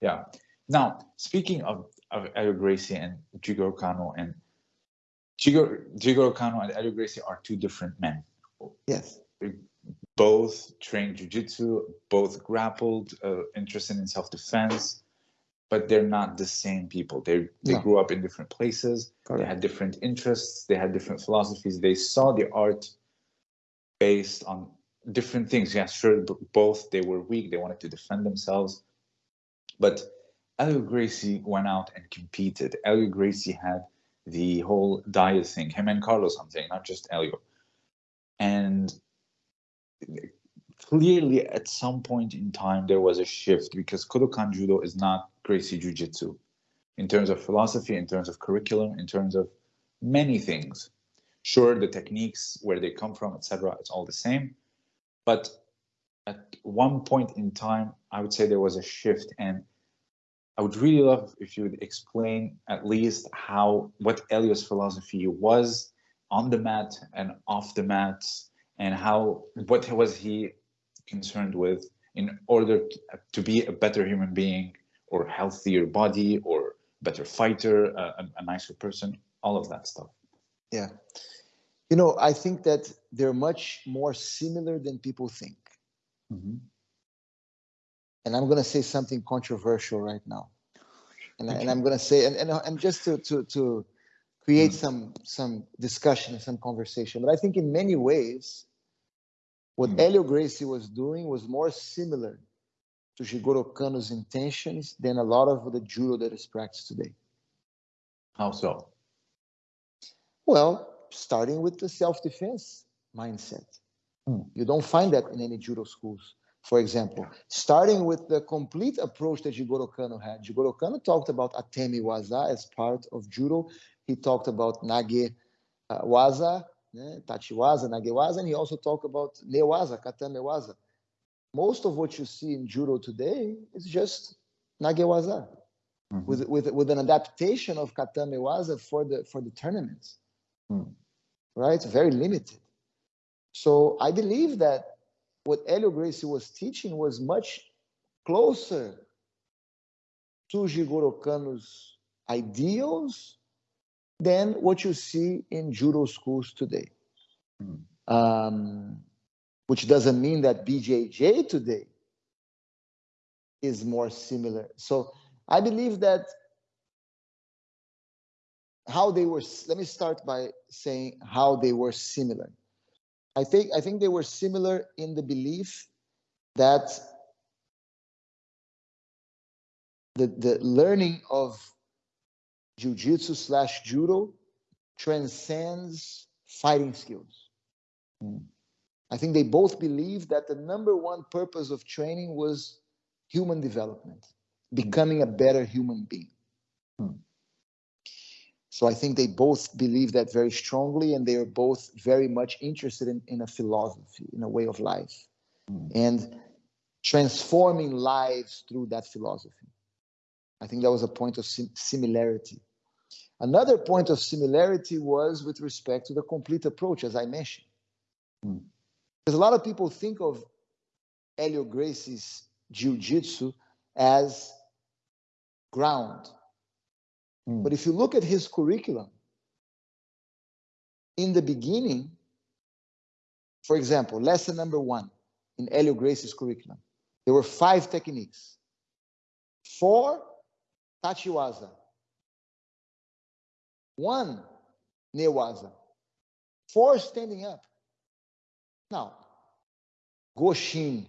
Yeah. Now, speaking of, of Helio Gracie and Jigoro Kano, and Jigoro, Jigoro Kano and Helio Gracie are two different men. Yes. Both trained jujitsu, both grappled, uh, interested in self-defense, but they're not the same people. They they No. grew up in different places. They had different interests. They had different philosophies. They saw the art based on different things. Yeah, sure, both they were weak. They wanted to defend themselves, but Helio Gracie went out and competed. Helio Gracie had the whole diet thing. Him and Carlos, saying, not just Helio. And clearly, at some point in time, there was a shift because Kodokan Judo is not Gracie Jiu Jitsu in terms of philosophy, in terms of curriculum, in terms of many things. Sure, the techniques, where they come from, etc., it's all the same. But at one point in time, I would say there was a shift, and I would really love if you would explain at least how what Helio's philosophy was on the mat and off the mat, and how what was he concerned with in order to, be a better human being or healthier body or better fighter, a, a nicer person, all of that stuff. Yeah. You know, I think that they're much more similar than people think. Mhm. And I'm going to say something controversial right now. And, I, and I'm going to say, and, and, and just to, to, to create some, some discussion and some conversation, but I think in many ways, what Mm. Helio Gracie was doing was more similar to Jigoro Kano's intentions than a lot of the judo that is practiced today. How so? Well, starting with the self-defense mindset. Hmm. You don't find that in any judo schools. For example, starting with the complete approach that Jigoro Kano had. Jigoro Kano talked about Atemi Waza as part of judo. He talked about Nage uh, Waza, né, Tachi Waza, Nage Waza, and he also talked about Newaza, Katame Waza. Most of what you see in judo today is just Nage Waza Mhm. with, with, with an adaptation of Katame Waza for the, for the tournaments Hmm. right? Very limited. So I believe that what Helio Gracie was teaching was much closer to Jigoro Kano's ideals than what you see in judo schools today. Hmm. Um, which doesn't mean that BJJ today is more similar. So I believe that how they were let me start by saying how they were similar i think i think they were similar in the belief that the the learning of jiu-jitsu slash judo transcends fighting skills Hmm. i think they both believed that the number one purpose of training was human development becoming a better human being Hmm. So I think they both believe that very strongly, and they are both very much interested in, in a philosophy, in a way of life, Mm. and transforming lives through that philosophy. I think that was a point of sim- similarity. Another point of similarity was with respect to the complete approach, as I mentioned. Mm. Because a lot of people think of Helio Gracie's jiu-jitsu as ground. Hmm. But if you look at his curriculum, in the beginning, for example, lesson number one in Helio Gracie's curriculum, there were five techniques. Four, Tachiwaza. One, Newaza. Four, standing up. Now, Goshin,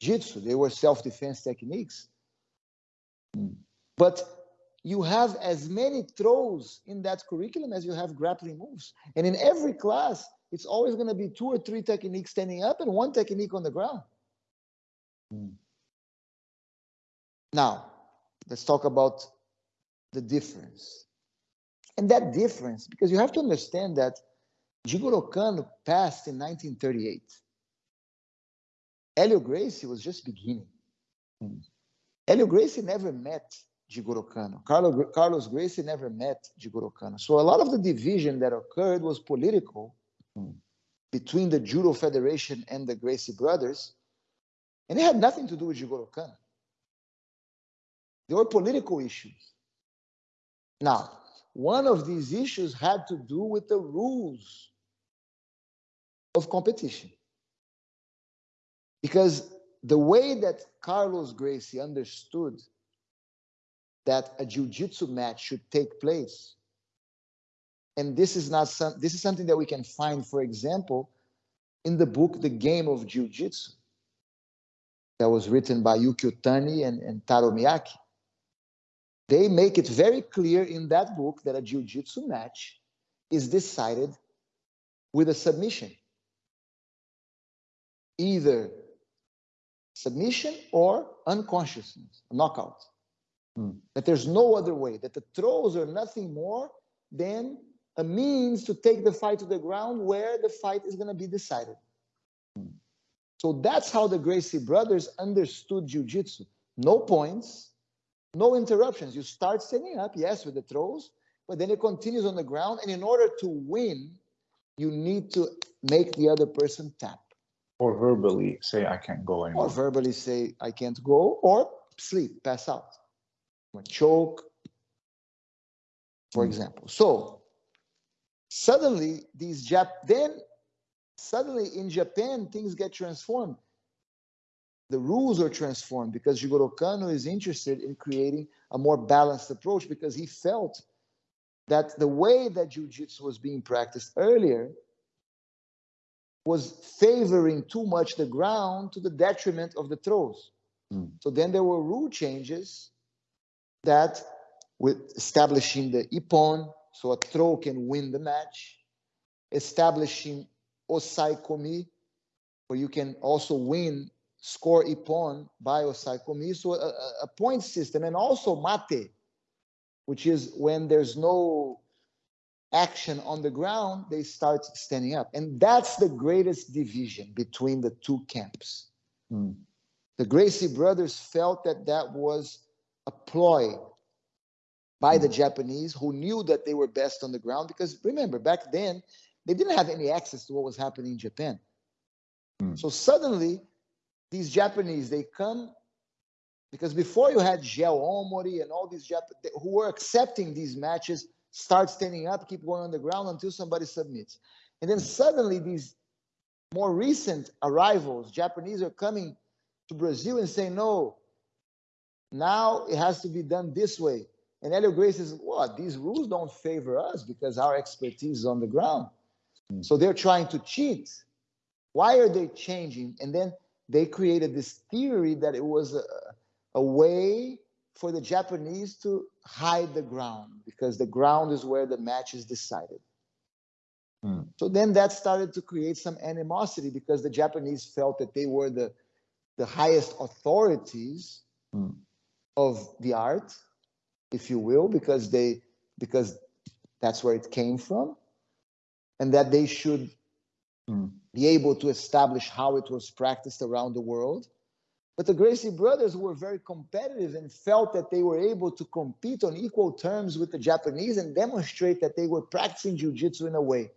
Jitsu, they were self-defense techniques. Hmm. But you have as many throws in that curriculum as you have grappling moves. And in every class, it's always going to be two or three techniques standing up and one technique on the ground. Hmm. Now, let's talk about the difference. And that difference, because you have to understand that Jigoro Kano passed in 1938. Helio Gracie was just beginning. Hmm. Helio Gracie never met Jigoro Kano. Carlo, Carlos Gracie never met Jigoro Kano. So a lot of the division that occurred was political Hmm. between the Judo Federation and the Gracie brothers, and it had nothing to do with Jigoro Kano. They were political issues. Now, one of these issues had to do with the rules of competition. Because the way that Carlos Gracie understood that a jiu-jitsu match should take place. And this is not some, this is something that we can find for example in the book the game of jiu-jitsu that was written by Yukio Tani and, and Taro Miyake. They make it very clear in that book that a jiu-jitsu match is decided with a submission. Either submission or unconsciousness knockout Hmm. That there's no other way, that the throws are nothing more than a means to take the fight to the ground where the fight is going to be decided. Hmm. So that's how the Gracie brothers understood jiu-jitsu. No points, no interruptions. You start standing up, yes, with the throws, but then it continues on the ground. And in order to win, you need to make the other person tap. Or verbally say, I can't go anymore. Or verbally say, I can't go, or sleep, pass out choke, for mm. example. So suddenly these Jap then suddenly in Japan things get transformed. The rules are transformed because Jigoro Kano is interested in creating a more balanced approach because he felt that the way that jiu-jitsu was being practiced earlier was favoring too much the ground to the detriment of the throws. Mm. So then there were rule changes that with establishing the ippon, so a throw can win the match, establishing osaekomi, where you can also win, score ippon by osaekomi, so a, a point system, and also mate, which is when there's no action on the ground, they start standing up. And that's the greatest division between the two camps. Mm. The Gracie brothers felt that that was a ploy by the mm. Japanese who knew that they were best on the ground because remember back then they didn't have any access to what was happening in Japan. Mm. So suddenly these Japanese they come because before you had Geo Omori and all these Japanese who were accepting these matches start standing up, keep going on the ground until somebody submits. And then suddenly these more recent arrivals, Japanese are coming to Brazil and saying, no, now it has to be done this way. And Helio Grace says, what? These rules don't favor us because our expertise is on the ground. Mm. So they're trying to cheat. Why are they changing? And then they created this theory that it was a, a way for the Japanese to hide the ground because the ground is where the match is decided. Mm. So then that started to create some animosity because the Japanese felt that they were the, the highest authorities mm of the art, if you will, because they because that's where it came from, and that they should mm. be able to establish how it was practiced around the world. But the Gracie brothers were very competitive and felt that they were able to compete on equal terms with the Japanese and demonstrate that they were practicing jiu-jitsu in a way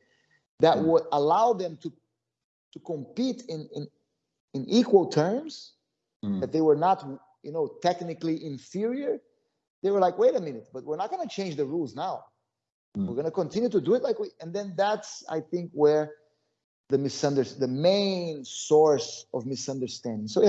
that mm. would allow them to, to compete in, in, in equal terms, mm. that they were not you know, technically inferior, they were like, wait a minute, but we're not going to change the rules now. Mm. We're going to continue to do it like we, and then that's, I think, where the misunderstanding, the main source of misunderstanding. So